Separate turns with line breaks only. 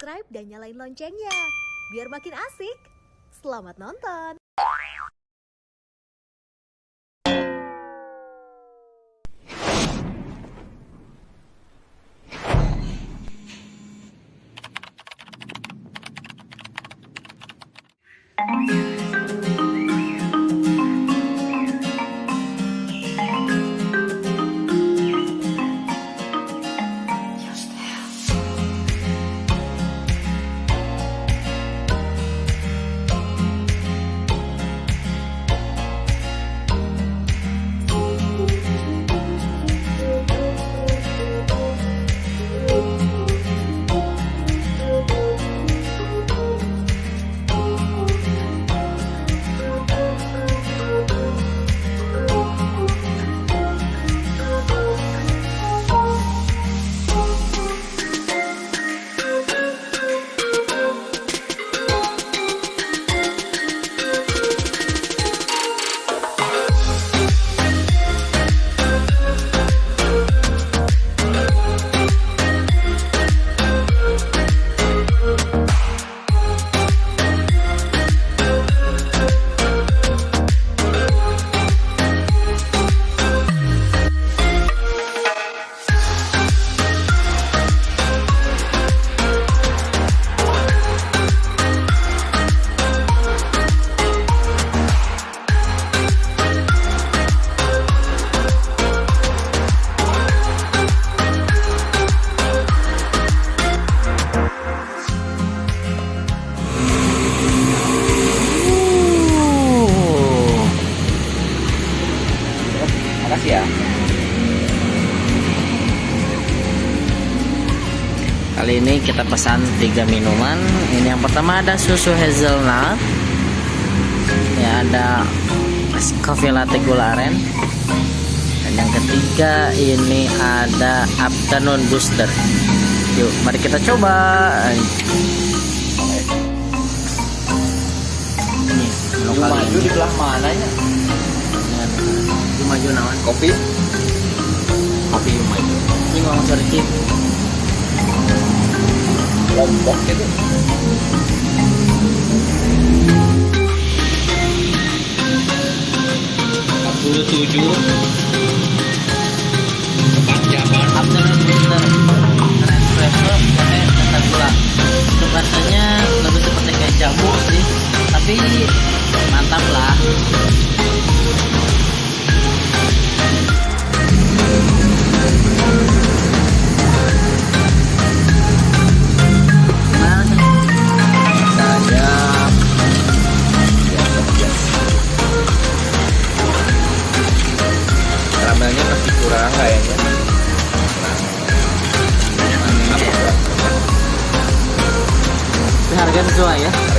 subscribe dan nyalain loncengnya. Biar makin asik. Selamat nonton.
Makasih ya.
Kali ini kita pesan tiga minuman. Ini yang pertama ada susu hazelnut. Ya ada coffee latte gula aren. Dan yang ketiga ini ada afternoon booster. Yuk, mari kita coba. Ini lokal
maju
ini.
di belah mananya?
Maju nawan.
Kopi?
Kopi maju. Ini ngomong Cip.
Lombok gitu. Puluh tujuh. Empat jaman.
afternoon booster espresso pakai dasar gula itu rasanya lebih seperti kayak jamu sih tapi mantap lah Gerzoa ya.